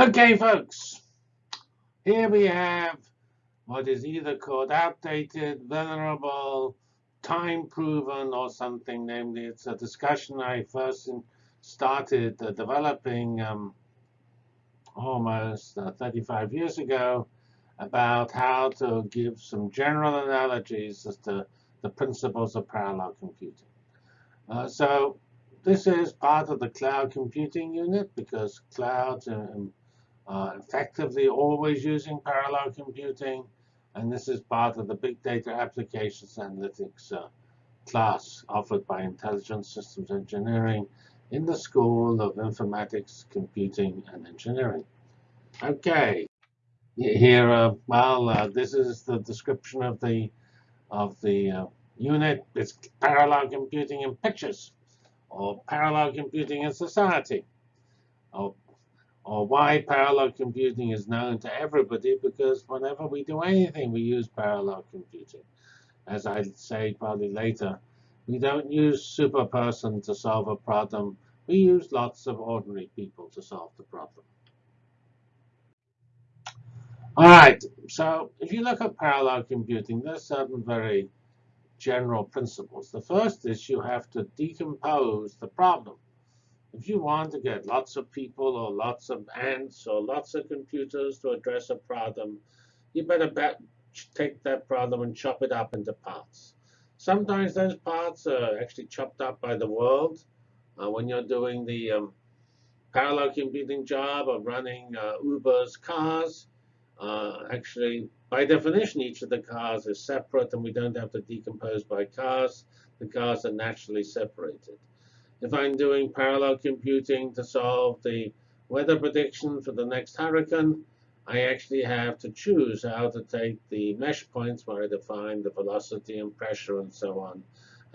Okay, folks, here we have what is either called outdated, vulnerable, time-proven, or something. Namely, it's a discussion I first started developing um, almost uh, 35 years ago about how to give some general analogies as to the principles of parallel computing. Uh, so this is part of the cloud computing unit because clouds are uh, effectively always using parallel computing. And this is part of the Big Data Applications Analytics uh, class offered by Intelligent Systems Engineering in the School of Informatics, Computing, and Engineering. OK, here, uh, well, uh, this is the description of the of the uh, unit. It's parallel computing in pictures, or parallel computing in society, or or why parallel computing is known to everybody, because whenever we do anything, we use parallel computing. As I say probably later, we don't use super person to solve a problem. We use lots of ordinary people to solve the problem. All right, so if you look at parallel computing, there's certain very general principles. The first is you have to decompose the problem. If you want to get lots of people or lots of ants or lots of computers to address a problem, you better take that problem and chop it up into parts. Sometimes those parts are actually chopped up by the world. Uh, when you're doing the um, parallel computing job of running uh, Uber's cars, uh, actually, by definition, each of the cars is separate, and we don't have to decompose by cars. The cars are naturally separated. If I'm doing parallel computing to solve the weather prediction for the next hurricane, I actually have to choose how to take the mesh points where I define the velocity and pressure and so on,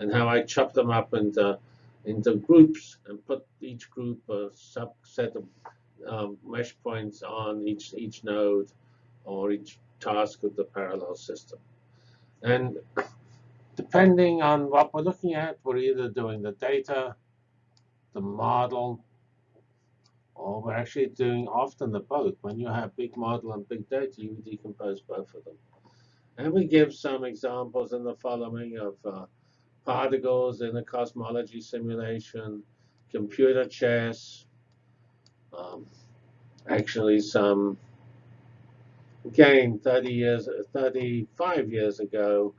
and how I chop them up into, into groups and put each group a subset of um, mesh points on each, each node or each task of the parallel system. And depending on what we're looking at, we're either doing the data the model, or we're actually doing often the both. When you have big model and big data, you decompose both of them. And we give some examples in the following of uh, particles in a cosmology simulation, computer chess, um, actually some, again, 30 years, 35 years ago,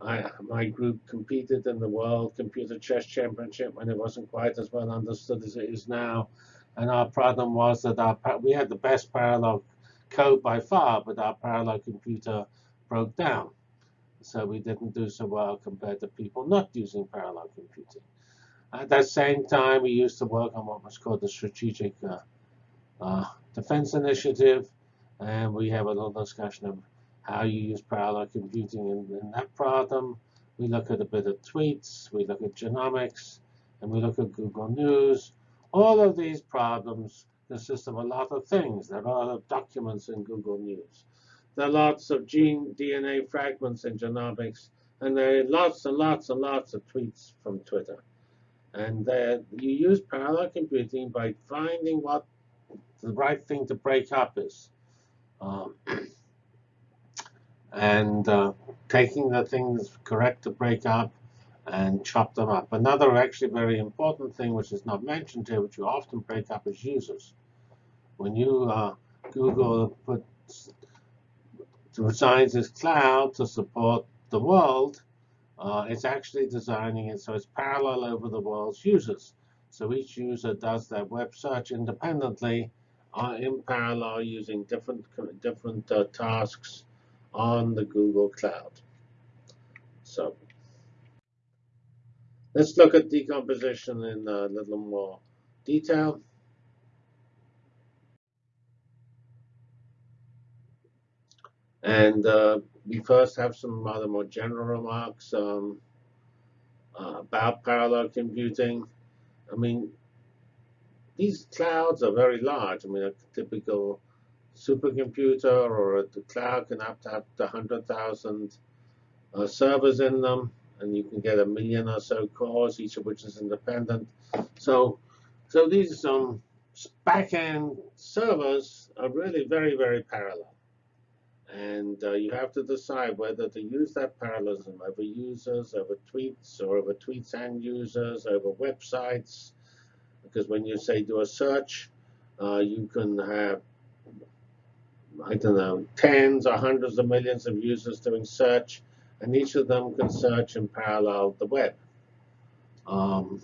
I, my group competed in the World Computer Chess Championship when it wasn't quite as well understood as it is now. And our problem was that our, we had the best parallel code by far, but our parallel computer broke down. So we didn't do so well compared to people not using parallel computing. At that same time, we used to work on what was called the Strategic uh, uh, Defense Initiative. And we have a little discussion of how you use parallel computing in, in that problem. We look at a bit of tweets, we look at genomics, and we look at Google News. All of these problems consist of a lot of things. There are a lot of documents in Google News. There are lots of gene DNA fragments in genomics, and there are lots and lots and lots of tweets from Twitter. And you use parallel computing by finding what the right thing to break up is. Um, and uh, taking the things correct to break up and chop them up. Another actually very important thing, which is not mentioned here, which you often break up, is users. When you uh, Google puts designs this cloud to support the world, uh, it's actually designing it so it's parallel over the world's users. So each user does their web search independently uh, in parallel using different different uh, tasks on the Google Cloud. So let's look at decomposition in a little more detail. And uh, we first have some other more general remarks um, uh, about parallel computing. I mean, these clouds are very large. I mean, a typical supercomputer or the cloud can have to have 100,000 uh, servers in them, and you can get a million or so cores, each of which is independent. So, so these um, backend servers are really very, very parallel. And uh, you have to decide whether to use that parallelism over users, over tweets, or over tweets and users, over websites. Because when you say do a search, uh, you can have, I don't know, tens or hundreds of millions of users doing search, and each of them can search in parallel the web. Um,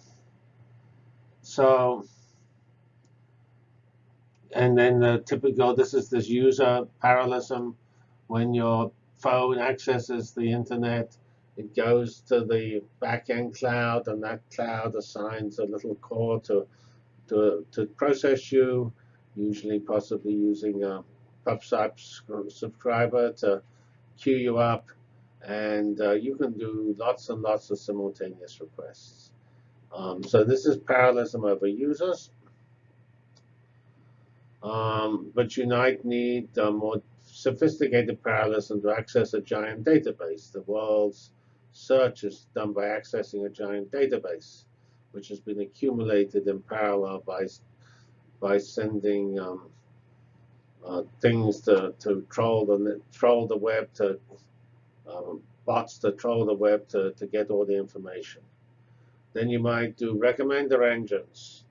so, and then the typical, this is this user parallelism when your phone accesses the internet, it goes to the backend cloud, and that cloud assigns a little core to to to process you, usually possibly using a subscriber to queue you up, and uh, you can do lots and lots of simultaneous requests. Um, so this is parallelism over users. Um, but you might need uh, more sophisticated parallelism to access a giant database. The world's search is done by accessing a giant database, which has been accumulated in parallel by, by sending um, uh, things to, to troll the troll the web to um, bots to troll the web to, to get all the information. Then you might do recommender engines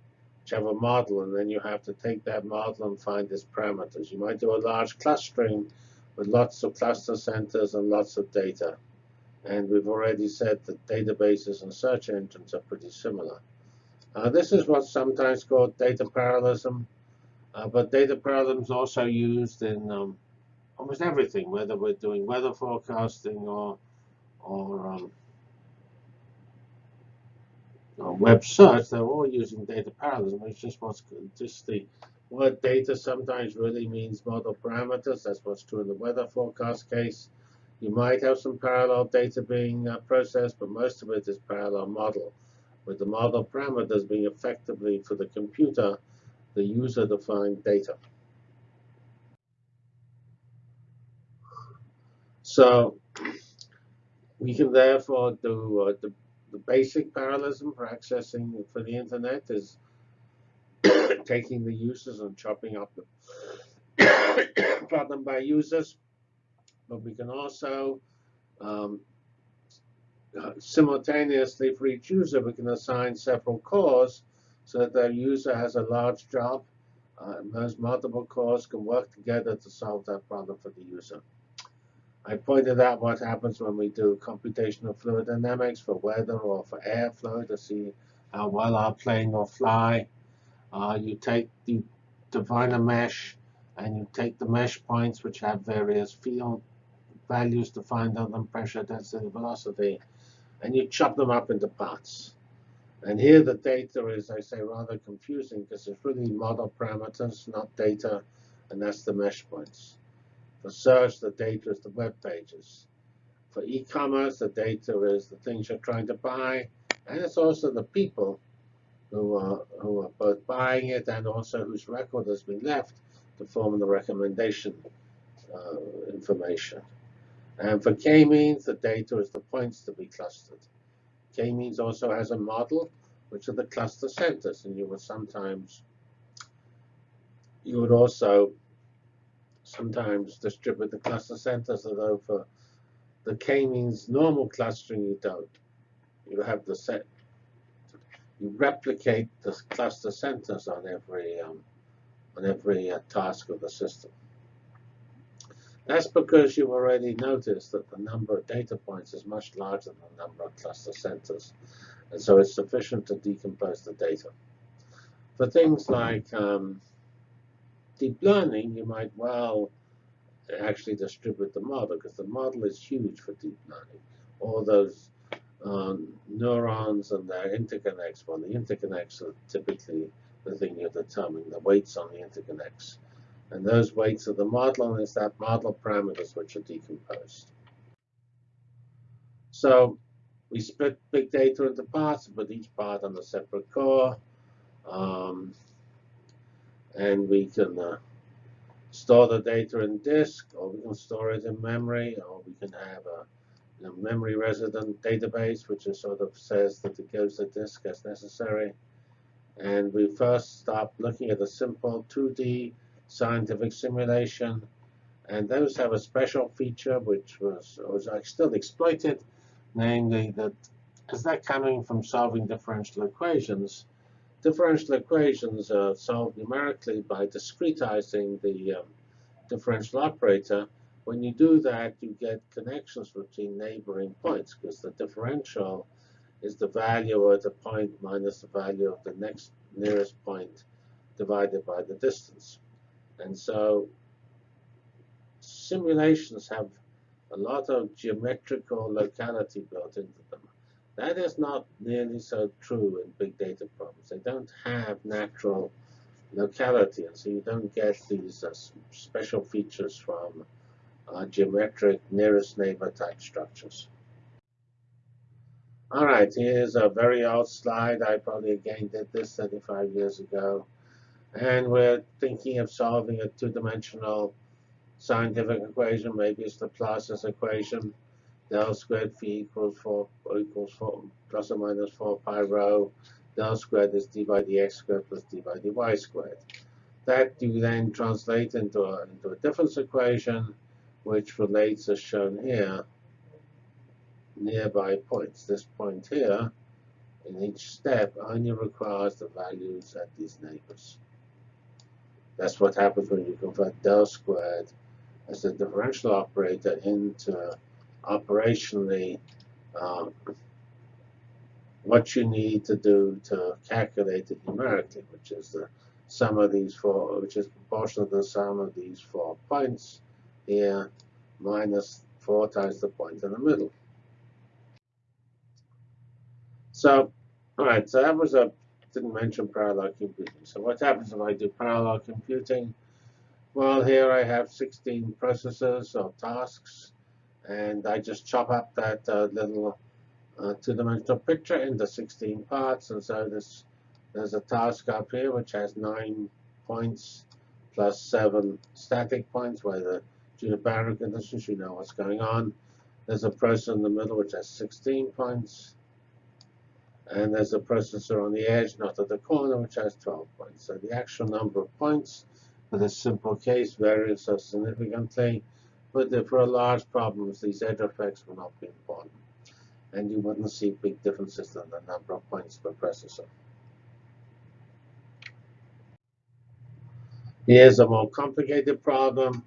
which have a model, and then you have to take that model and find its parameters. You might do a large clustering with lots of cluster centers and lots of data. And we've already said that databases and search engines are pretty similar. Uh, this is what's sometimes called data parallelism. Uh, but data parallelism is also used in um, almost everything, whether we're doing weather forecasting or, or um, uh, web search, they're all using data parallelism. It's just what's just the word data sometimes really means model parameters. That's what's true in the weather forecast case. You might have some parallel data being uh, processed, but most of it is parallel model, with the model parameters being effectively for the computer the user-defined data. So we can therefore do uh, the the basic parallelism for accessing for the internet is taking the users and chopping up the problem by users. But we can also um, simultaneously for each user, we can assign several cores so that the user has a large job. Uh, and those multiple cores can work together to solve that problem for the user. I pointed out what happens when we do computational fluid dynamics for weather or for airflow to see how well our plane will fly. Uh, you take the define a mesh, and you take the mesh points which have various field values defined on them, pressure, density, velocity, and you chop them up into parts. And here the data is, I say, rather confusing because it's really model parameters, not data, and that's the mesh points. For search, the data is the web pages. For e-commerce, the data is the things you're trying to buy, and it's also the people who are, who are both buying it and also whose record has been left to form the recommendation uh, information. And for k-means, the data is the points to be clustered. K-means also has a model, which are the cluster centers, and you would sometimes, you would also sometimes distribute the cluster centers, although for the k-means normal clustering, you don't. You have the set. You replicate the cluster centers on every um, on every uh, task of the system. That's because you've already noticed that the number of data points is much larger than the number of cluster centers. And so it's sufficient to decompose the data. For things like um, deep learning, you might well actually distribute the model because the model is huge for deep learning. All those um, neurons and their interconnects, well, the interconnects are typically the thing you determine, the weights on the interconnects. And those weights are the model, and it's that model parameters which are decomposed. So we split big data into parts, put each part on a separate core. Um, and we can uh, store the data in disk, or we can store it in memory, or we can have a, a memory resident database, which is sort of says that it goes to disk as necessary. And we first start looking at a simple 2D scientific simulation. And those have a special feature which was, was still exploited, namely that is that coming from solving differential equations, differential equations are solved numerically by discretizing the um, differential operator. When you do that, you get connections between neighboring points because the differential is the value at a point minus the value of the next nearest point divided by the distance. And so simulations have a lot of geometrical locality built into them. That is not nearly so true in big data problems. They don't have natural locality, and so you don't get these uh, special features from uh, geometric nearest neighbor type structures. All right, here's a very old slide. I probably again did this 35 years ago. And we're thinking of solving a two-dimensional scientific equation. Maybe it's the Laplace's equation. Del squared phi equals 4 or equals 4 plus or minus 4 pi rho. Del squared is d by dx squared plus d by dy squared. That you then translate into a, into a difference equation, which relates as shown here nearby points. This point here, in each step, only requires the values at these neighbors. That's what happens when you convert del squared as a differential operator into operationally um, what you need to do to calculate it numerically, which is the sum of these four, which is proportional to the sum of these four points here minus 4 times the point in the middle. So, all right, so that was a, didn't mention parallel computing. So what happens if I do parallel computing? Well, here I have 16 processors or tasks, and I just chop up that uh, little uh, two-dimensional picture into 16 parts. And so this, there's a task up here which has nine points plus seven static points, where the due boundary conditions, you know what's going on. There's a process in the middle which has 16 points. And there's a processor on the edge, not at the corner, which has 12 points. So the actual number of points for this simple case varies so significantly. But for large problems, these edge effects will not be important. And you wouldn't see big differences in the number of points per processor. Here's a more complicated problem,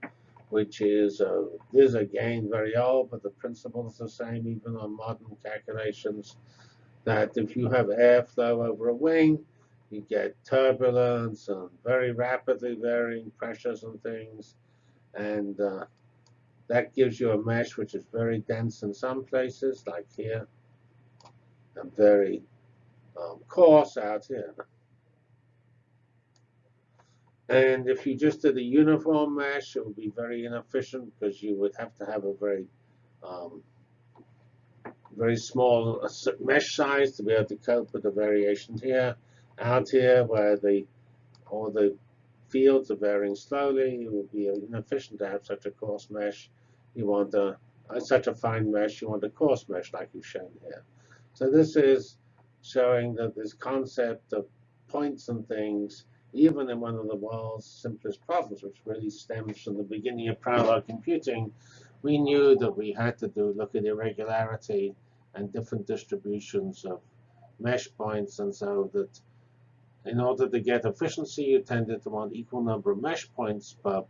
which is, uh, is again very old, but the principle is the same even on modern calculations that if you have airflow over a wing, you get turbulence and very rapidly varying pressures and things. And uh, that gives you a mesh which is very dense in some places, like here, and very um, coarse out here. And if you just did a uniform mesh, it would be very inefficient because you would have to have a very um, very small mesh size to be able to cope with the variations here. Out here, where the all the fields are varying slowly, it would be inefficient to have such a coarse mesh. You want a such a fine mesh, you want a coarse mesh like you've shown here. So this is showing that this concept of points and things, even in one of the world's simplest problems, which really stems from the beginning of parallel computing, we knew that we had to do look at irregularity and different distributions of mesh points. And so that in order to get efficiency, you tended to want equal number of mesh points per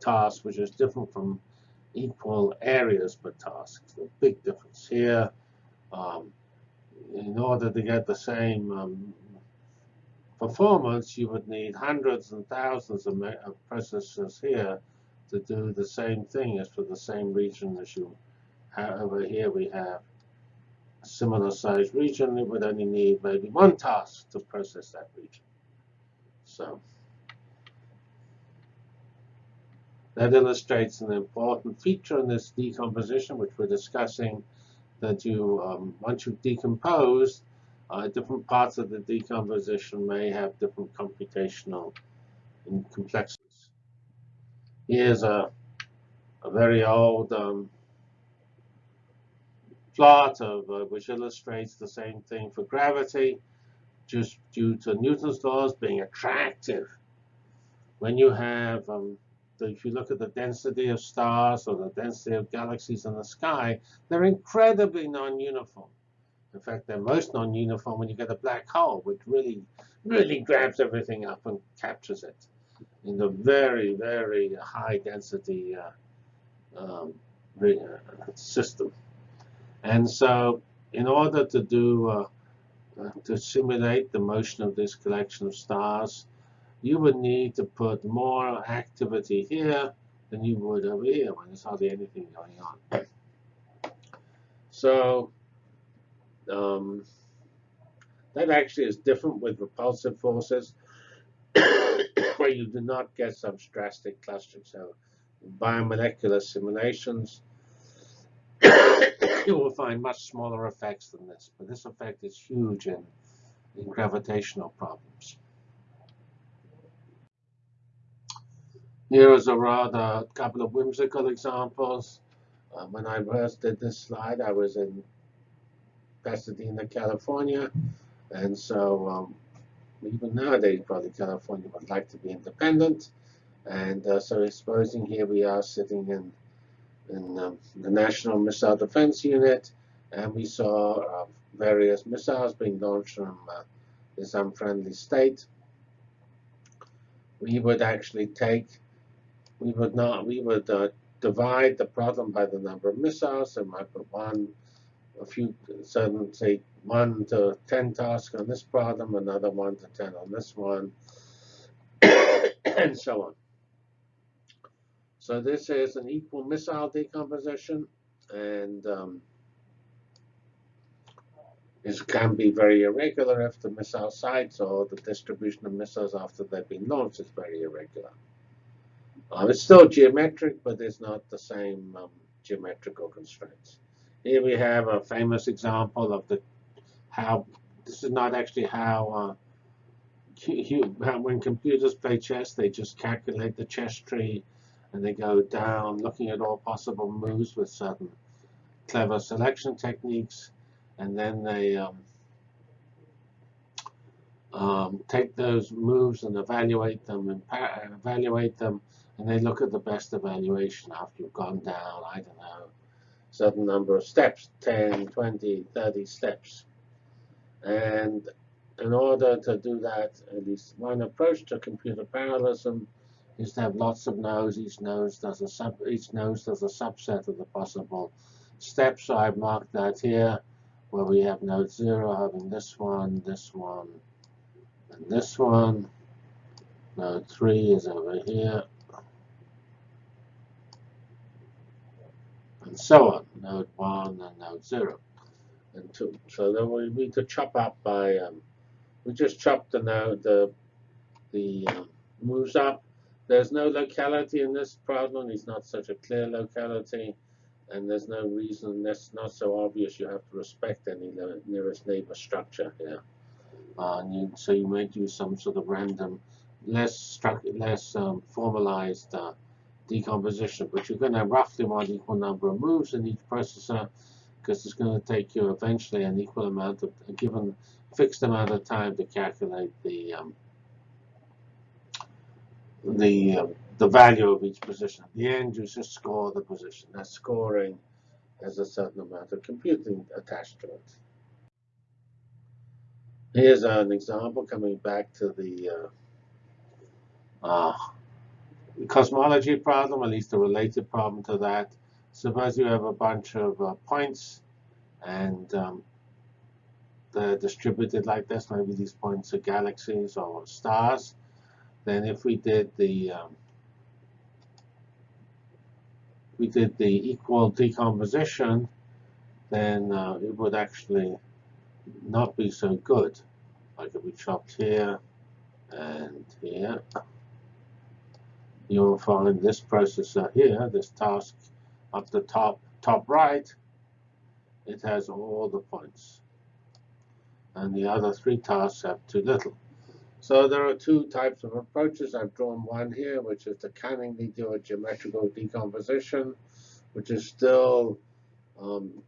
task, which is different from equal areas per task. So big difference here. Um, in order to get the same um, performance, you would need hundreds and thousands of, of processors here to do the same thing as for the same region as you have over here we have similar sized region, it would only need maybe one task to process that region. So that illustrates an important feature in this decomposition, which we're discussing, that you, um, once you've decomposed, uh, different parts of the decomposition may have different computational complexities. Here's a, a very old um, plot of uh, which illustrates the same thing for gravity, just due to Newton's laws being attractive. When you have, um, the, if you look at the density of stars or the density of galaxies in the sky, they're incredibly non-uniform. In fact, they're most non-uniform when you get a black hole, which really, really grabs everything up and captures it in the very, very high density uh, um, uh, system. And so in order to do uh, uh, to simulate the motion of this collection of stars, you would need to put more activity here than you would over here when there's hardly anything going on. So um, that actually is different with repulsive forces, where you do not get such drastic clustering. So biomolecular simulations, you will find much smaller effects than this. But this effect is huge in, in gravitational problems. Here is a rather couple of whimsical examples. Uh, when I first did this slide, I was in Pasadena, California. And so um, even nowadays, probably California would like to be independent. And uh, so supposing here we are sitting in in um, the National Missile Defense Unit, and we saw uh, various missiles being launched from uh, this unfriendly state. We would actually take, we would not, we would uh, divide the problem by the number of missiles, and might put one, a few, certain, say, one to 10 tasks on this problem, another one to 10 on this one, and so on. So this is an equal missile decomposition, and um, can be very irregular if the missile sites or the distribution of missiles after they've been launched is very irregular. Um, it's still geometric, but it's not the same um, geometrical constraints. Here we have a famous example of the how this is not actually how, uh, when computers play chess, they just calculate the chess tree and they go down looking at all possible moves with certain clever selection techniques, and then they um, um, take those moves and evaluate them and evaluate them, and they look at the best evaluation after you've gone down, I don't know, certain number of steps, 10, 20, 30 steps. And in order to do that, at least one approach to computer parallelism is to have lots of nodes. Each node does a sub each node does a subset of the possible steps. So I've marked that here, where we have node zero having this one, this one, and this one. Node three is over here. And so on, node 1 and node 0 and 2. So then we need to chop up by, um, we just chop the node, the, the um, moves up there's no locality in this problem. It's not such a clear locality. And there's no reason, that's not so obvious you have to respect any nearest neighbor structure here. Uh, you, so you might use some sort of random, less less um, formalized uh, decomposition, but you're going to roughly want equal number of moves in each processor because it's going to take you eventually an equal amount of, a given fixed amount of time to calculate the um, the uh, the value of each position. At the end, you just score the position. That scoring has a certain amount of computing attached to it. Here's an example coming back to the uh, uh, cosmology problem, at least a related problem to that. Suppose you have a bunch of uh, points and um, they're distributed like this. Maybe these points are galaxies or stars then if we did the um, we did the equal decomposition, then uh, it would actually not be so good. Like if we chopped here and here, you'll find this processor here, this task up the top, top right, it has all the points. And the other three tasks have too little. So there are two types of approaches. I've drawn one here, which is to cunningly do a geometrical decomposition, which is still um,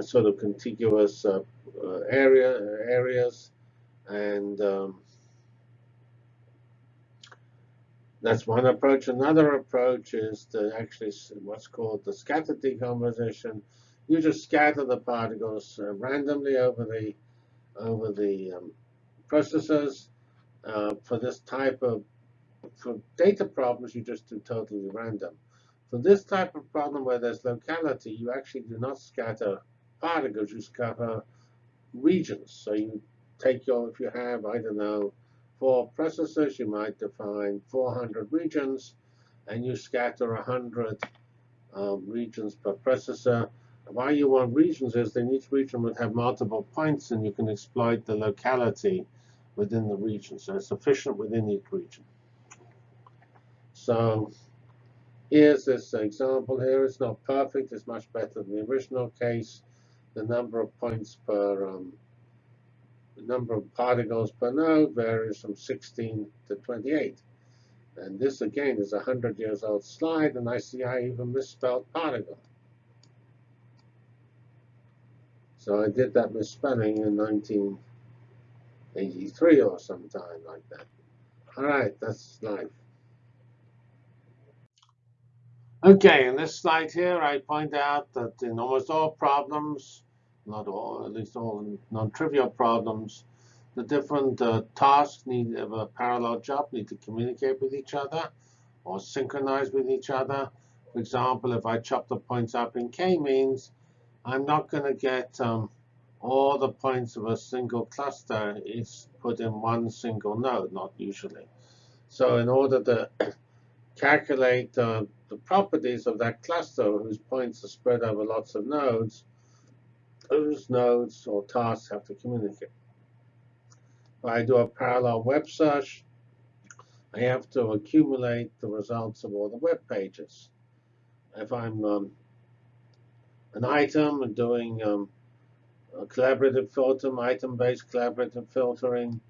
sort of contiguous uh, uh, area areas, and um, that's one approach. Another approach is to actually what's called the scatter decomposition. You just scatter the particles uh, randomly over the over the um, processors. Uh, for this type of for data problems, you just do totally random. For this type of problem where there's locality, you actually do not scatter particles, you scatter regions. So you take your, if you have, I don't know, four processors, you might define 400 regions, and you scatter 100 um, regions per processor. Why you want regions is then each region would have multiple points, and you can exploit the locality within the region. So it's sufficient within each region. So here's this example here. It's not perfect. It's much better than the original case. The number of points per um, the number of particles per node varies from 16 to 28. And this, again, is a 100 years old slide, and I see I even misspelled particle. So I did that misspelling in 1983 or sometime like that. All right, that's life. Okay, in this slide here, I point out that in almost all problems, not all, at least all non-trivial problems, the different uh, tasks need of a parallel job need to communicate with each other or synchronize with each other. For example, if I chop the points up in k-means, I'm not going to get um, all the points of a single cluster is put in one single node, not usually. So in order to calculate uh, the properties of that cluster whose points are spread over lots of nodes, those nodes or tasks have to communicate. If I do a parallel web search, I have to accumulate the results of all the web pages. If I'm um, an item and doing um, collaborative filter, item-based collaborative filtering,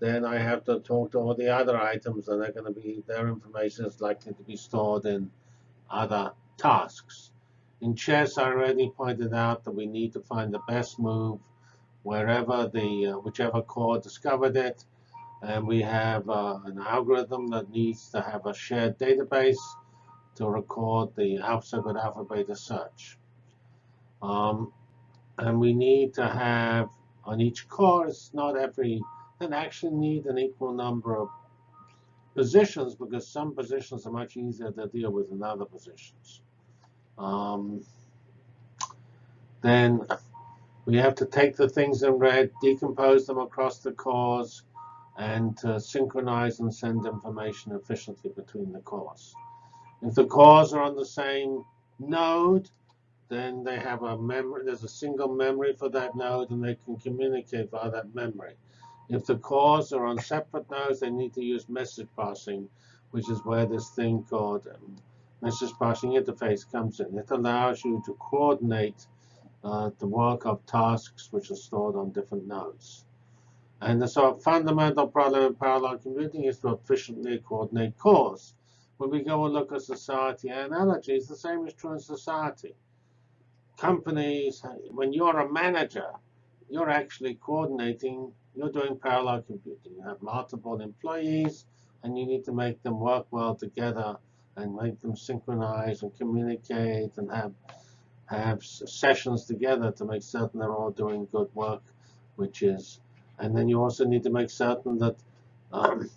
then I have to talk to all the other items and they're going to be, their information is likely to be stored in other tasks. In chess, I already pointed out that we need to find the best move wherever the, uh, whichever core discovered it. And we have uh, an algorithm that needs to have a shared database to record the alpha with alpha beta search. Um, and we need to have on each course, not every and actually need an equal number of positions because some positions are much easier to deal with than other positions. Um, then we have to take the things in red, decompose them across the cores, and synchronize and send information efficiently between the cores. If the cores are on the same node, then they have a memory, there's a single memory for that node, and they can communicate via that memory. If the cores are on separate nodes, they need to use message passing, which is where this thing called um, message passing interface comes in. It allows you to coordinate uh, the work of tasks which are stored on different nodes. And sort of fundamental problem in parallel computing is to efficiently coordinate cores. When we go and look at society analogies, the same is true in society. Companies, when you're a manager, you're actually coordinating you're doing parallel computing. You have multiple employees, and you need to make them work well together and make them synchronize and communicate and have have sessions together to make certain they're all doing good work, which is, and then you also need to make certain that, um,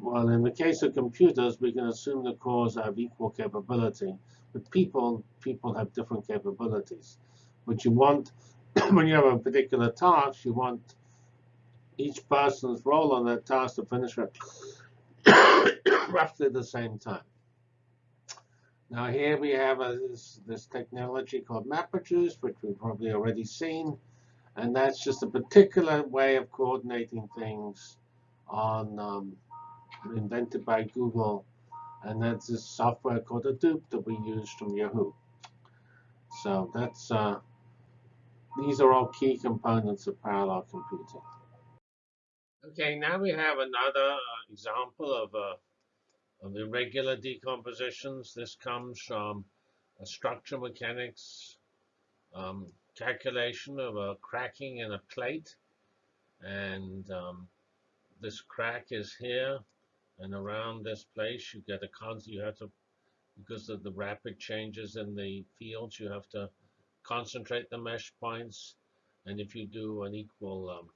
well, in the case of computers, we can assume the cores have equal capability, but people people have different capabilities. What you want when you have a particular task, you want each person's role on that task to finish at roughly the same time. Now here we have a, this, this technology called MapReduce, which we've probably already seen. And that's just a particular way of coordinating things on um, invented by Google. And that's this software called Hadoop that we use from Yahoo. So that's uh, these are all key components of parallel computing. Okay, now we have another uh, example of, uh, of irregular decompositions. This comes from a structure mechanics um, calculation of a cracking in a plate. And um, this crack is here. And around this place, you get a constant, you have to, because of the rapid changes in the fields, you have to concentrate the mesh points. And if you do an equal um,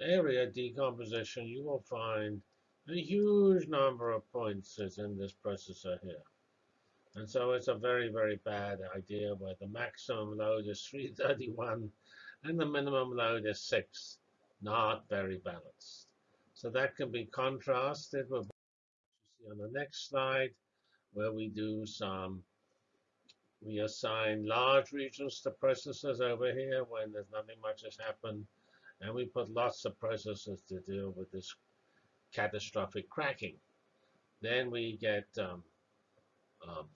area decomposition, you will find a huge number of points is in this processor here. And so it's a very, very bad idea where the maximum load is 331 and the minimum load is 6. Not very balanced. So that can be contrasted with what you see on the next slide, where we do some, we assign large regions to processors over here when there's nothing much has happened. And we put lots of processors to deal with this catastrophic cracking. Then we get, um, um,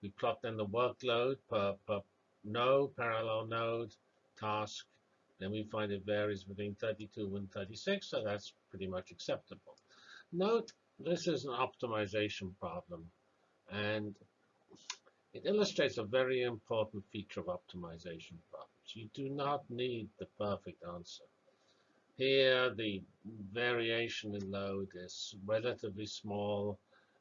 we plot then the workload per, per node, parallel node, task. Then we find it varies between 32 and 36, so that's pretty much acceptable. Note, this is an optimization problem, and it illustrates a very important feature of optimization problems. You do not need the perfect answer. Here, the variation in load is relatively small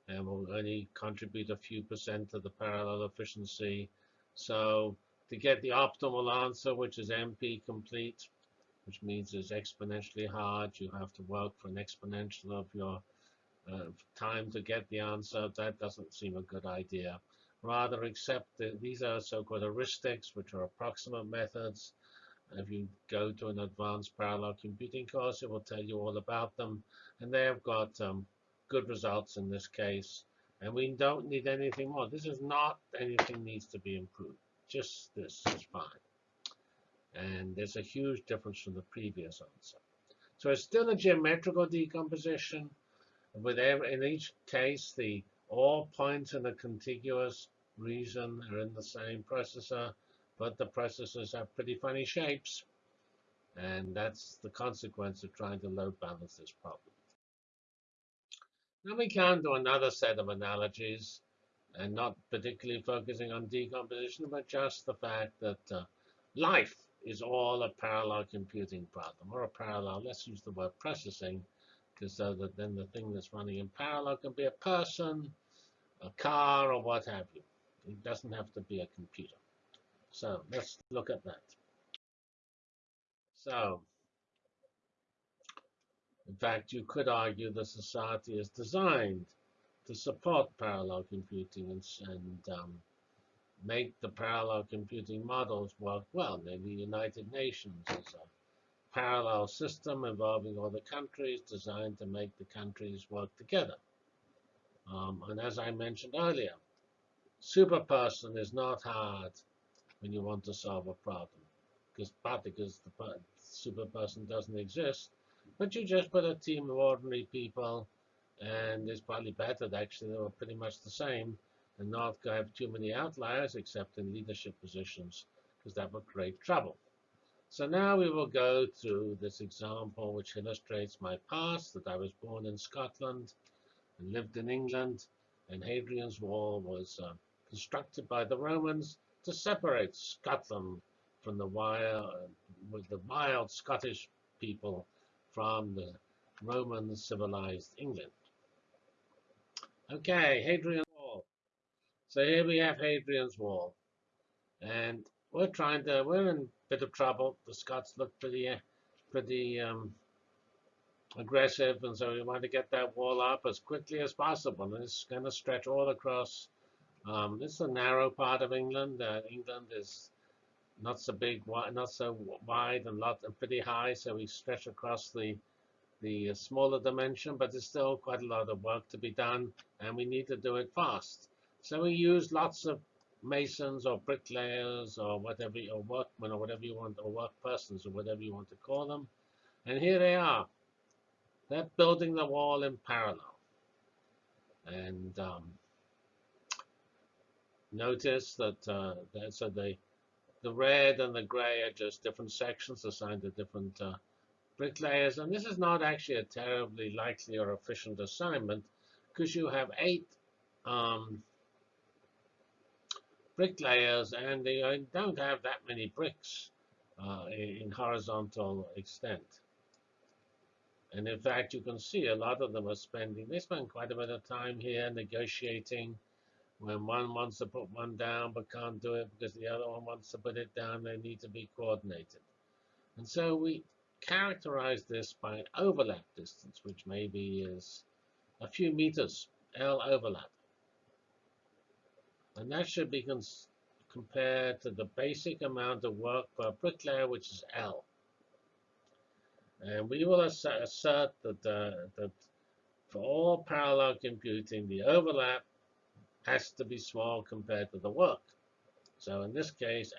and will only contribute a few percent of the parallel efficiency. So to get the optimal answer, which is NP complete, which means it's exponentially hard, you have to work for an exponential of your uh, time to get the answer. That doesn't seem a good idea. Rather accept that these are so-called heuristics, which are approximate methods if you go to an advanced parallel computing course, it will tell you all about them. And they have got um, good results in this case. And we don't need anything more. This is not anything needs to be improved. Just this is fine. And there's a huge difference from the previous answer. So it's still a geometrical decomposition. With every, in each case, the all points in a contiguous region are in the same processor but the processors have pretty funny shapes. And that's the consequence of trying to load balance this problem. Now we come to another set of analogies, and not particularly focusing on decomposition, but just the fact that uh, life is all a parallel computing problem, or a parallel, let's use the word processing, because so that then the thing that's running in parallel can be a person, a car, or what have you. It doesn't have to be a computer. So let's look at that. So, in fact, you could argue the society is designed to support parallel computing and, and um, make the parallel computing models work well. The United Nations is a parallel system involving all the countries designed to make the countries work together. Um, and as I mentioned earlier, superperson is not hard when you want to solve a problem. Because partly because the super person doesn't exist, but you just put a team of ordinary people, and it's probably better actually they were pretty much the same, and not have too many outliers except in leadership positions, because that would create trouble. So now we will go through this example which illustrates my past, that I was born in Scotland and lived in England, and Hadrian's Wall was uh, constructed by the Romans to separate Scotland from the wild, with the wild Scottish people from the Roman civilized England. Okay, Hadrian's Wall. So here we have Hadrian's Wall. And we're trying to, we're in a bit of trouble. The Scots look pretty, pretty um, aggressive, and so we want to get that wall up as quickly as possible. And it's going to stretch all across um, this is a narrow part of England. Uh, England is not so big, not so wide, and lot and pretty high, so we stretch across the the smaller dimension, but there's still quite a lot of work to be done, and we need to do it fast. So we use lots of masons or bricklayers or whatever, or workmen or whatever you want, or work persons or whatever you want to call them. And here they are. They're building the wall in parallel. And um, notice that, uh, that so the the red and the gray are just different sections assigned to different uh, bricklayers. And this is not actually a terribly likely or efficient assignment because you have eight um, bricklayers, and they uh, don't have that many bricks uh, in horizontal extent. And in fact, you can see a lot of them are spending, they spend quite a bit of time here negotiating. When one wants to put one down but can't do it because the other one wants to put it down, they need to be coordinated. And so we characterize this by an overlap distance, which maybe is a few meters, L overlap. And that should be compared to the basic amount of work per bricklayer, which is L. And we will assert that, uh, that for all parallel computing, the overlap has to be small compared to the work. So in this case,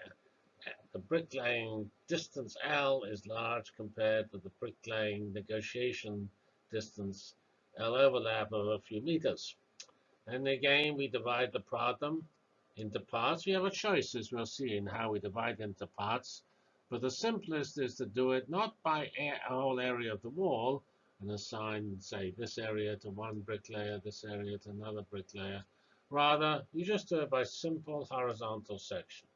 the bricklaying distance L is large compared to the bricklaying negotiation distance L overlap of a few meters. And again, we divide the problem into parts. We have a choice, as we'll see, in how we divide into parts. But the simplest is to do it not by a whole area of the wall and assign, say, this area to one bricklayer, this area to another bricklayer. Rather, you just do it by simple horizontal section.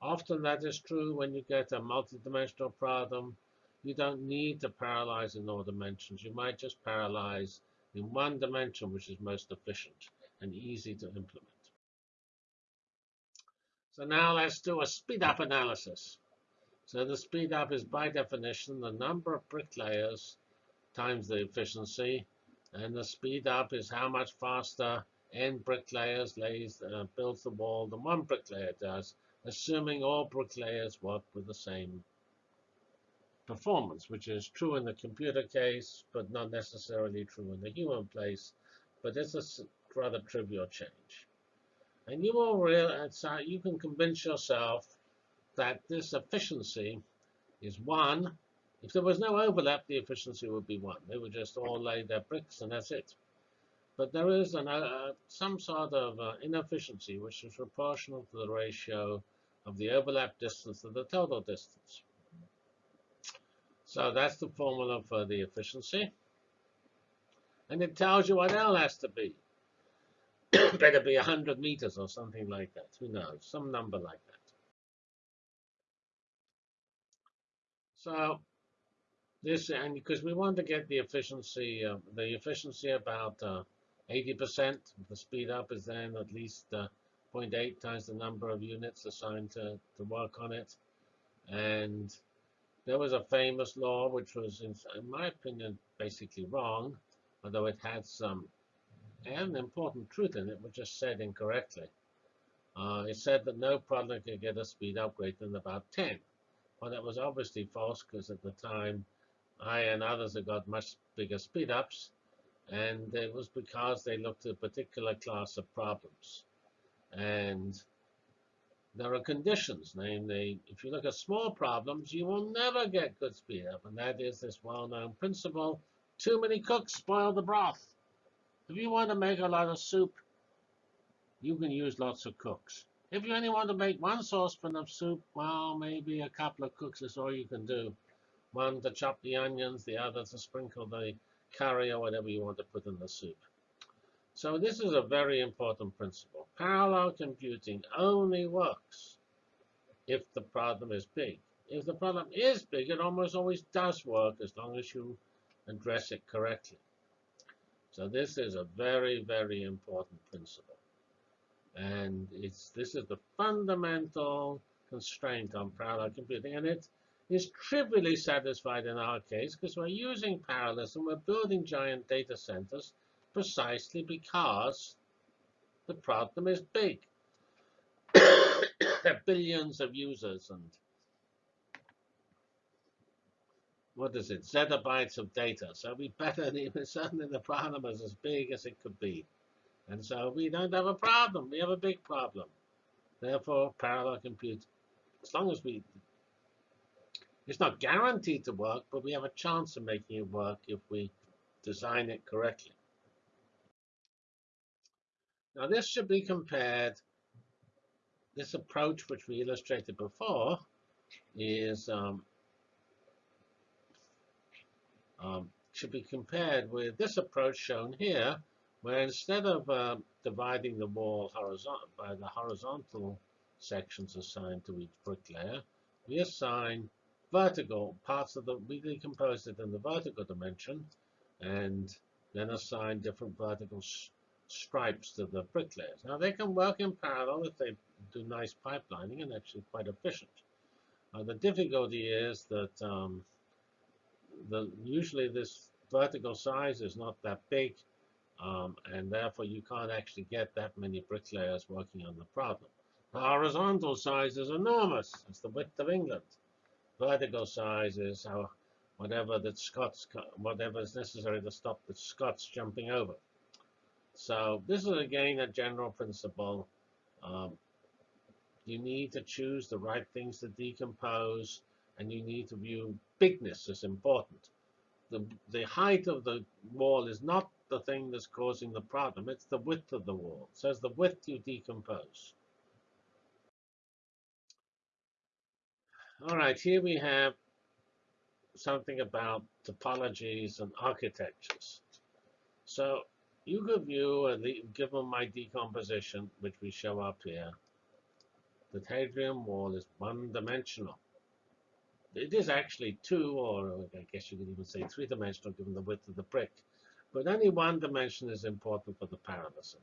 Often that is true when you get a multidimensional problem. You don't need to parallelize in all dimensions. You might just parallelize in one dimension, which is most efficient and easy to implement. So now let's do a speed up analysis. So the speed up is by definition the number of bricklayers times the efficiency. And the speed up is how much faster n bricklayers lays, uh, builds the wall than one bricklayer does, assuming all bricklayers work with the same performance, which is true in the computer case, but not necessarily true in the human place. But it's a rather trivial change. And you will realize, you can convince yourself that this efficiency is 1. If there was no overlap, the efficiency would be 1. They would just all lay their bricks, and that's it. But there is an, uh, some sort of uh, inefficiency, which is proportional to the ratio of the overlap distance to the total distance. So that's the formula for the efficiency. And it tells you what L has to be. Better be 100 meters or something like that. Who knows? Some number like that. So this, and because we want to get the efficiency, uh, the efficiency about 80%, uh, the speed up is then at least uh, 0.8 times the number of units assigned to, to work on it. And there was a famous law which was, in, in my opinion, basically wrong, although it had some an important truth in it, which just said incorrectly. Uh, it said that no problem could get a speed up greater than about 10. Well, that was obviously false because at the time I and others had got much bigger speed ups, and it was because they looked at a particular class of problems. And there are conditions, namely, if you look at small problems, you will never get good speed up, and that is this well-known principle, too many cooks spoil the broth. If you want to make a lot of soup, you can use lots of cooks. If you only want to make one saucepan of soup, well, maybe a couple of cooks is all you can do. One to chop the onions, the other to sprinkle the curry or whatever you want to put in the soup. So this is a very important principle. Parallel computing only works if the problem is big. If the problem is big, it almost always does work as long as you address it correctly. So this is a very, very important principle. And it's this is the fundamental constraint on parallel computing. And it is trivially satisfied in our case because we're using parallelism. We're building giant data centers precisely because the problem is big. there are billions of users and what is it, zettabytes of data. So we better, certainly the problem is as big as it could be. And so we don't have a problem. We have a big problem. Therefore, parallel compute, as long as we, it's not guaranteed to work, but we have a chance of making it work if we design it correctly. Now, this should be compared, this approach which we illustrated before is um, um, should be compared with this approach shown here, where instead of uh, dividing the wall by the horizontal sections assigned to each brick layer. We assign vertical parts of the, we decompose it in the vertical dimension and then assign different vertical stripes to the brick layers. Now they can work in parallel if they do nice pipelining and actually quite efficient. Uh, the difficulty is that um, the, usually this vertical size is not that big, um, and therefore you can't actually get that many bricklayers working on the problem. The horizontal size is enormous. It's the width of England. Vertical size is how whatever the Scots, whatever is necessary to stop the Scots jumping over. So this is again a general principle. Um, you need to choose the right things to decompose, and you need to view bigness is important. The, the height of the wall is not the thing that's causing the problem. It's the width of the wall. So it's the width you decompose. All right, here we have something about topologies and architectures. So you could view, uh, the, given my decomposition, which we show up here, the Hadrian wall is one-dimensional. It is actually two, or I guess you could even say three-dimensional, given the width of the brick. But only one dimension is important for the parallelism.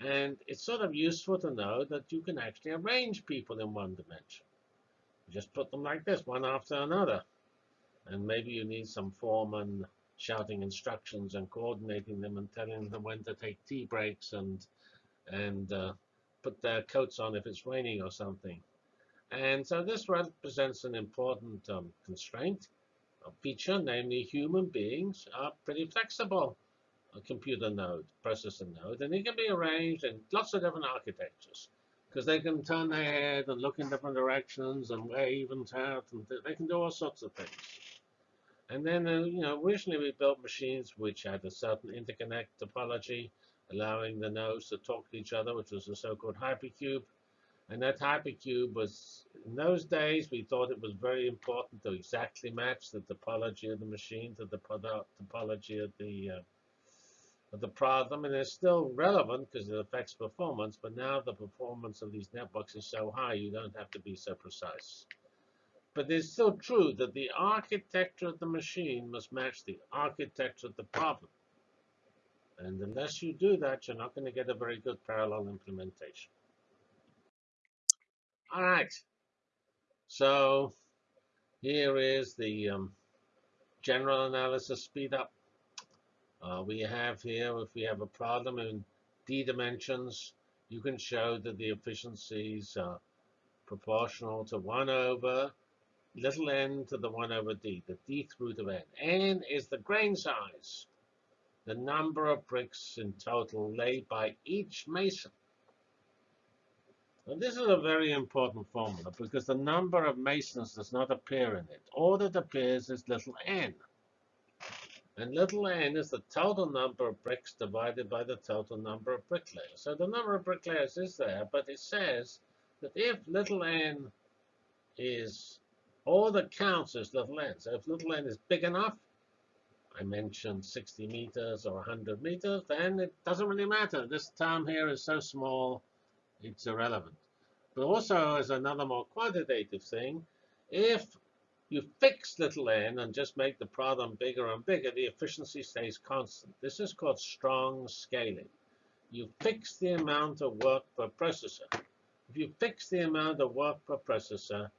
And it's sort of useful to know that you can actually arrange people in one dimension. You just put them like this, one after another. And maybe you need some foreman shouting instructions and coordinating them and telling them when to take tea breaks and and uh, put their coats on if it's raining or something. And so this represents an important um, constraint, feature, namely human beings are pretty flexible. A computer node, processor node, and it can be arranged in lots of different architectures because they can turn their head and look in different directions and wave and tout, and they can do all sorts of things. And then, uh, you know, originally we built machines which had a certain interconnect topology, allowing the nodes to talk to each other, which was the so-called hypercube. And that hypercube was, in those days, we thought it was very important to exactly match the topology of the machine to the topology of the uh, of the problem. And it's still relevant because it affects performance, but now the performance of these networks is so high, you don't have to be so precise. But it's still true that the architecture of the machine must match the architecture of the problem. And unless you do that, you're not going to get a very good parallel implementation. All right. So here is the um, general analysis speed up. Uh, we have here, if we have a problem in d dimensions, you can show that the efficiencies are proportional to 1 over little n to the 1 over d, the dth root of n. n is the grain size, the number of bricks in total laid by each mason. And this is a very important formula because the number of masons does not appear in it. All that appears is little n. And little n is the total number of bricks divided by the total number of bricklayers. So the number of bricklayers is there, but it says that if little n is all that counts is little n. So if little n is big enough, I mentioned 60 meters or 100 meters, then it doesn't really matter. This term here is so small, it's irrelevant. But also, as another more quantitative thing, if you fix little n and just make the problem bigger and bigger, the efficiency stays constant. This is called strong scaling. You fix the amount of work per processor. If you fix the amount of work per processor,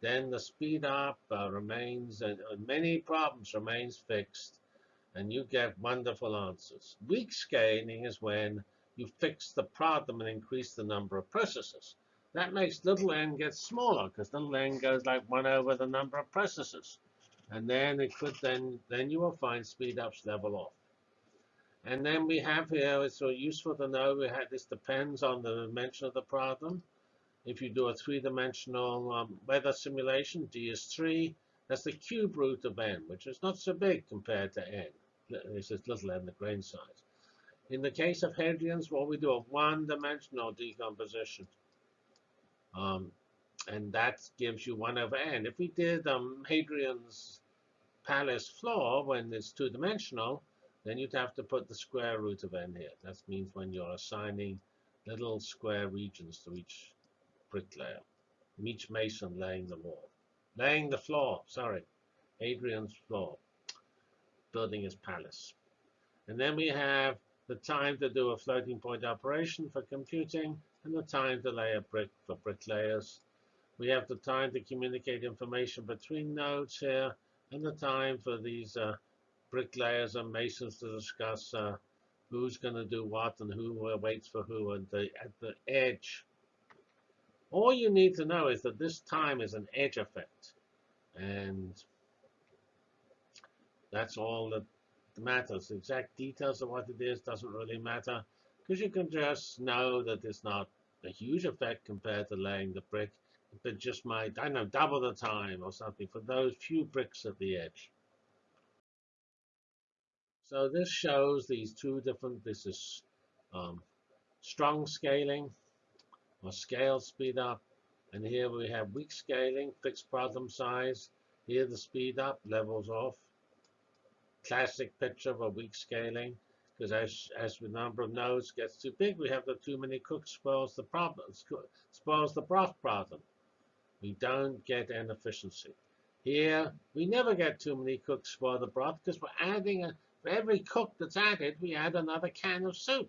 then the speed up uh, remains, and uh, many problems remains fixed, and you get wonderful answers. Weak scaling is when you fix the problem and increase the number of processors. That makes little n get smaller, because little n goes like 1 over the number of processors. And then it could then, then you will find speed ups level off. And then we have here, it's so useful to know, we have, this depends on the dimension of the problem. If you do a three-dimensional um, weather simulation, D is 3. That's the cube root of n, which is not so big compared to n. This is little n, the grain size. In the case of Hadrian's Wall, we do a one-dimensional decomposition. Um, and that gives you 1 over n. If we did um, Hadrian's palace floor when it's two-dimensional, then you'd have to put the square root of n here. That means when you're assigning little square regions to each brick bricklayer. Each mason laying the wall. Laying the floor, sorry. Hadrian's floor. Building his palace. And then we have the time to do a floating point operation for computing, and the time to lay a brick for bricklayers. We have the time to communicate information between nodes here, and the time for these uh, bricklayers and masons to discuss uh, who's going to do what and who waits for who and the, at the edge. All you need to know is that this time is an edge effect. And that's all that matters. The exact details of what it is doesn't really matter because you can just know that it's not a huge effect compared to laying the brick. But just might, I know, double the time or something for those few bricks at the edge. So this shows these two different, this is um, strong scaling or scale speed up. And here we have weak scaling, fixed problem size. Here the speed up levels off classic picture of a weak scaling because as, as the number of nodes gets too big, we have the too many cooks spoils the problem, spoils the broth problem. We don't get an efficiency. Here, we never get too many cooks spoil the broth because we're adding, a, for every cook that's added, we add another can of soup.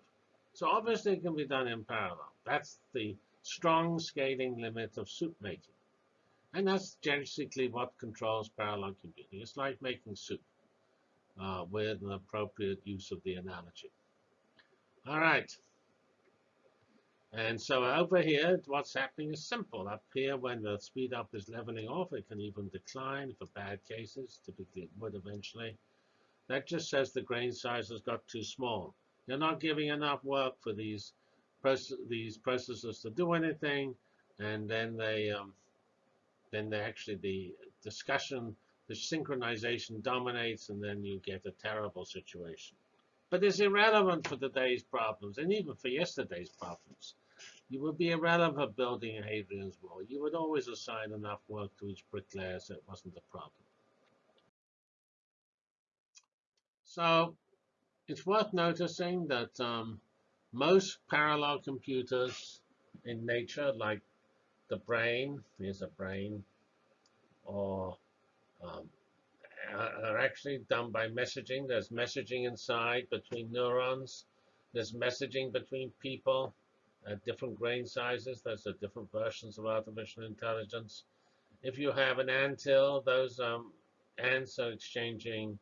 So obviously it can be done in parallel. That's the strong scaling limit of soup making. And that's basically what controls parallel computing. It's like making soup uh, with an appropriate use of the analogy. All right. And so over here, what's happening is simple. Up here, when the speed up is leveling off, it can even decline for bad cases. Typically, it would eventually. That just says the grain size has got too small. You're not giving enough work for these these processors to do anything, and then they um, then they actually the discussion the synchronization dominates, and then you get a terrible situation. But it's irrelevant for today's problems, and even for yesterday's problems. You would be irrelevant building a Hadrian's Wall. You would always assign enough work to each bricklayer so it wasn't a problem. So it's worth noticing that um, most parallel computers in nature, like the brain, here's a brain, or um, are actually done by messaging. There's messaging inside between neurons. There's messaging between people at different grain sizes. There's are different versions of artificial intelligence. If you have an anthill, those um, ants are exchanging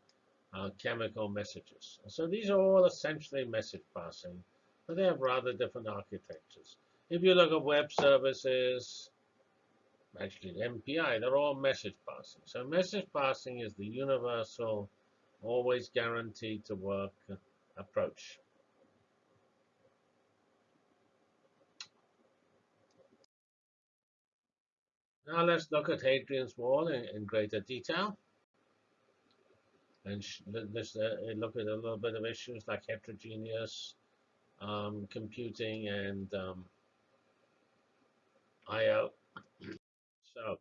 uh, chemical messages. So these are all essentially message passing, but they have rather different architectures. If you look at web services, actually MPI, they're all message passing. So message passing is the universal, always guaranteed to work approach. Now let's look at Hadrian's Wall in, in greater detail. And let's uh, look at a little bit of issues like heterogeneous um, computing and um, I.O. So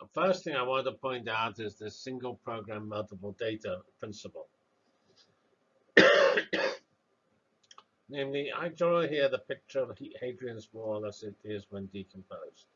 the first thing I want to point out is the single program multiple data principle. Namely, I draw here the picture of Hadrian's Wall as it is when decomposed.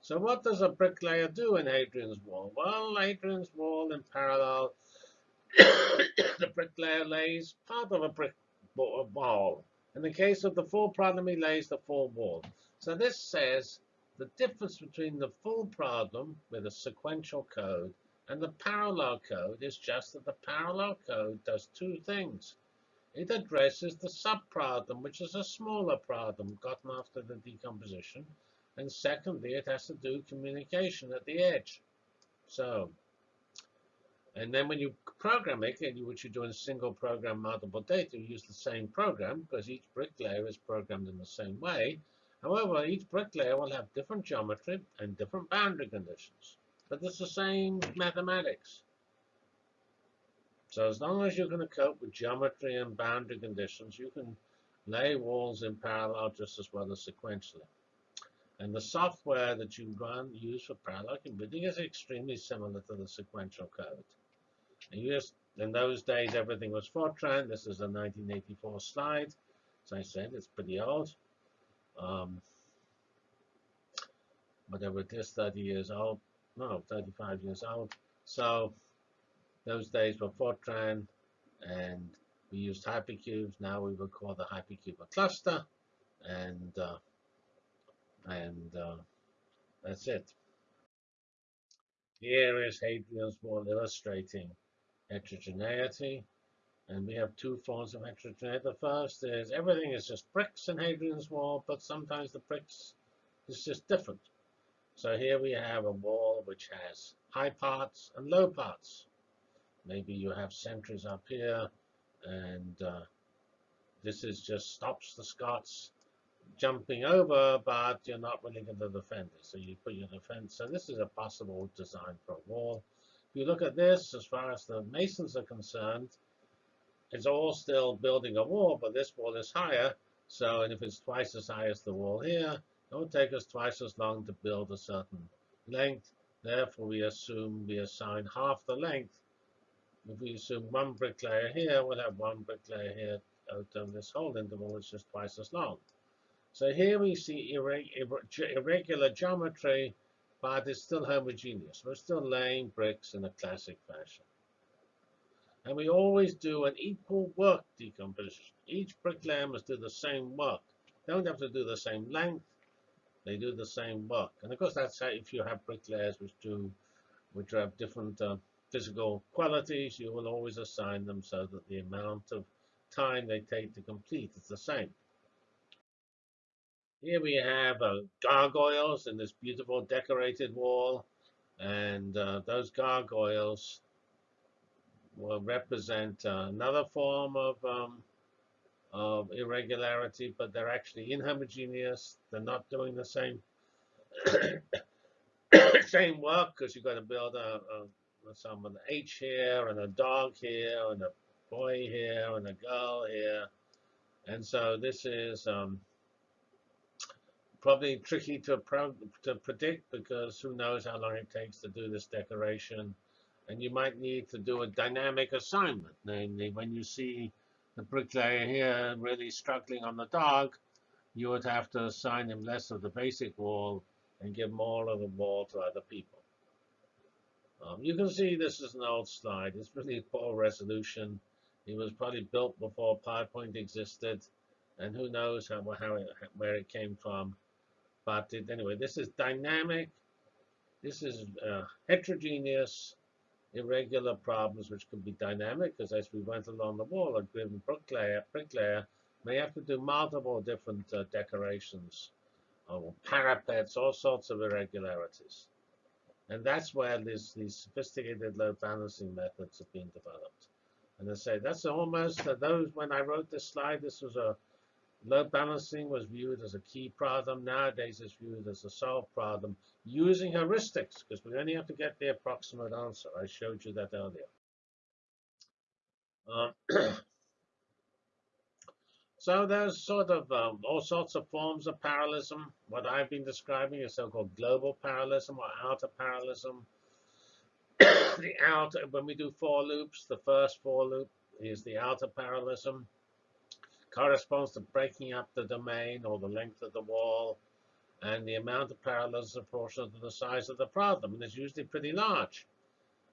So what does a bricklayer do in Hadrian's Wall? Well, Hadrian's Wall in parallel, the bricklayer lays part of a brick wall. In the case of the full problem, he lays the full wall. So this says the difference between the full problem with a sequential code and the parallel code is just that the parallel code does two things. It addresses the subproblem, which is a smaller problem gotten after the decomposition. And secondly, it has to do communication at the edge. So, and then when you program it, which you do in single program multiple data, you use the same program because each bricklayer is programmed in the same way. However, each bricklayer will have different geometry and different boundary conditions, but it's the same mathematics. So as long as you're going to cope with geometry and boundary conditions, you can lay walls in parallel just as well as sequentially. And the software that you run use for parallel computing is extremely similar to the sequential code. And just, in those days, everything was Fortran. This is a 1984 slide. As I said, it's pretty old. Um, whatever it is, 30 years old, no, 35 years old. So those days were Fortran, and we used hypercubes. Now we would call the hypercube a cluster, and uh, and uh, that's it. Here is Hadrian's Wall illustrating heterogeneity. And we have two forms of heterogeneity. The first is everything is just bricks in Hadrian's Wall, but sometimes the bricks is just different. So here we have a wall which has high parts and low parts. Maybe you have sentries up here, and uh, this is just stops the Scots jumping over, but you're not really going to defend it. So you put your defense. So this is a possible design for a wall. If you look at this, as far as the masons are concerned, it's all still building a wall, but this wall is higher. So if it's twice as high as the wall here, it will take us twice as long to build a certain length. Therefore, we assume we assign half the length. If we assume one brick layer here, we'll have one brick layer here out of this whole interval, which is twice as long. So here we see irregular geometry, but it's still homogeneous. We're still laying bricks in a classic fashion. And we always do an equal work decomposition. Each bricklayer must do the same work. They don't have to do the same length. They do the same work. And of course, that's how if you have bricklayers which do, which have different uh, physical qualities, you will always assign them so that the amount of time they take to complete is the same. Here we have uh, gargoyles in this beautiful decorated wall. And uh, those gargoyles will represent uh, another form of, um, of irregularity, but they're actually inhomogeneous. They're not doing the same same work because you've got to build a, a some an H here and a dog here and a boy here and a girl here. And so this is um, probably tricky to, to predict because who knows how long it takes to do this decoration. And you might need to do a dynamic assignment, namely when you see the bricklayer here really struggling on the dog, you would have to assign him less of the basic wall and give more of the wall to other people. Um, you can see this is an old slide. It's really poor resolution. It was probably built before PowerPoint existed, and who knows how, how it, where it came from. But it, anyway, this is dynamic. This is uh, heterogeneous, irregular problems which can be dynamic because as we went along the wall, a given bricklayer, bricklayer may have to do multiple different uh, decorations or parapets, all sorts of irregularities. And that's where this, these sophisticated load balancing methods have been developed. And I say that's almost uh, those when I wrote this slide, this was a Load balancing was viewed as a key problem. Nowadays, it's viewed as a solved problem using heuristics, because we only have to get the approximate answer. I showed you that earlier. Um, so there's sort of um, all sorts of forms of parallelism. What I've been describing is so-called global parallelism or outer parallelism. the outer, when we do for loops, the first for loop is the outer parallelism corresponds to breaking up the domain or the length of the wall, and the amount of parallels is proportional to the size of the problem, and it's usually pretty large.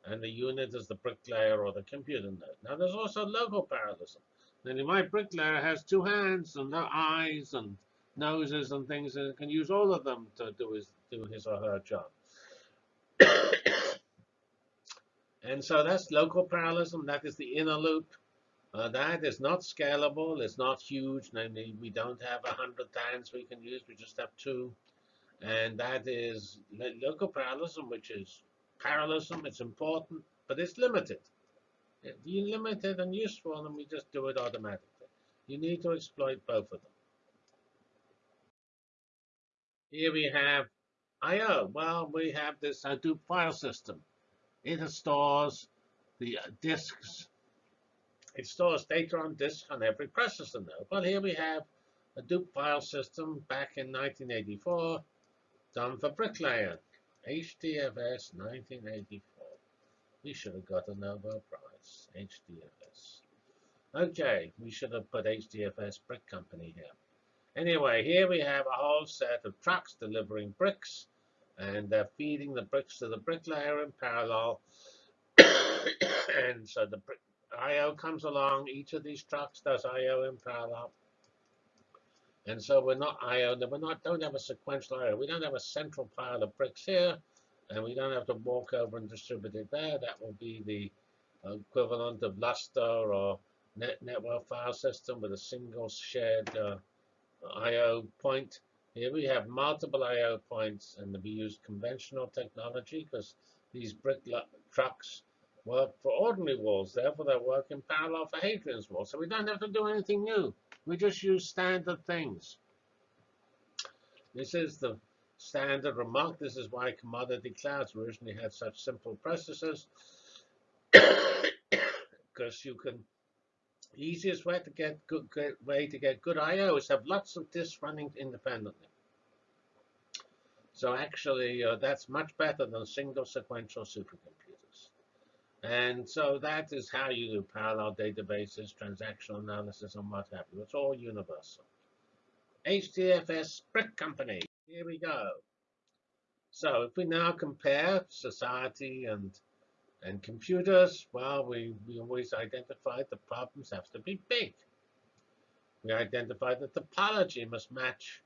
And the unit is the bricklayer or the computer node. Now, there's also local parallelism. Then my bricklayer has two hands and no eyes and noses and things, and can use all of them to do his, do his or her job. and so that's local parallelism. That is the inner loop. Uh, that is not scalable. It's not huge. Namely, we don't have a hundred times we can use. We just have two. And that is local parallelism, which is parallelism. It's important, but it's limited. If you limit limited and useful, and we just do it automatically. You need to exploit both of them. Here we have I.O. Well, we have this Hadoop file system. It stores the disks it stores data on disk on every processor node. Well, here we have a Hadoop file system back in 1984 done for Bricklayer. HDFS 1984. We should have got a Nobel Prize. HDFS. Okay, we should have put HDFS Brick Company here. Anyway, here we have a whole set of trucks delivering bricks, and they're feeding the bricks to the bricklayer in parallel. and so the I/O comes along. Each of these trucks does I/O in parallel. And so we're not I/O. We're not don't have a sequential I/O. We don't have a central pile of bricks here, and we don't have to walk over and distribute it there. That will be the equivalent of Lustre or net network file system with a single shared uh, I/O point. Here we have multiple I/O points, and we use conventional technology because these brick trucks work for ordinary walls. Therefore, they work in parallel for Hadrian's wall. So we don't have to do anything new. We just use standard things. This is the standard remark. This is why commodity clouds originally had such simple processes. Because you can, easiest way to get good, good way to get good I/O is have lots of disks running independently. So actually, uh, that's much better than single sequential supercomputers. And so that is how you do parallel databases, transactional analysis, and what have you. It's all universal. HDFS Brick Company. Here we go. So if we now compare society and and computers, well, we, we always identified the problems have to be big. We identified the topology must match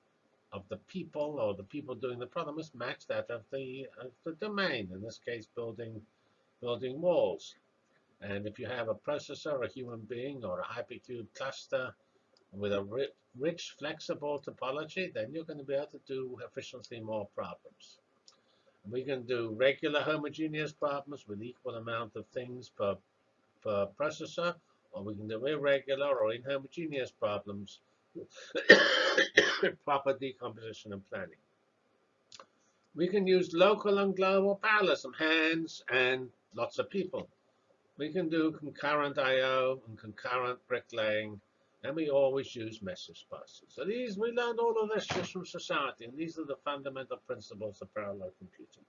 of the people or the people doing the problem must match that of the, of the domain, in this case, building building walls. And if you have a processor, a human being, or a hypercube cluster with a rich, flexible topology, then you're going to be able to do efficiently more problems. We can do regular homogeneous problems with equal amount of things per, per processor, or we can do irregular or inhomogeneous problems with proper decomposition and planning. We can use local and global parallelism, hands and lots of people. We can do concurrent I.O. and concurrent bricklaying, and we always use message buses. So these, we learned all of this just from society, and these are the fundamental principles of parallel computing.